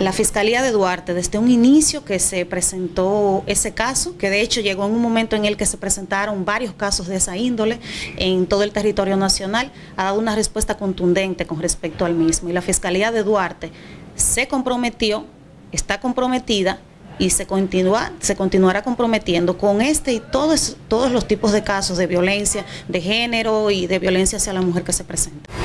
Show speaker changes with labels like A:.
A: La Fiscalía de Duarte, desde un inicio que se presentó ese caso, que de hecho llegó en un momento en el que se presentaron varios casos de esa índole en todo el territorio nacional, ha dado una respuesta contundente con respecto al mismo. Y la Fiscalía de Duarte se comprometió, está comprometida y se, continúa, se continuará comprometiendo con este y todos, los tipos de casos de violencia de género y de violencia hacia la mujer que se presentan.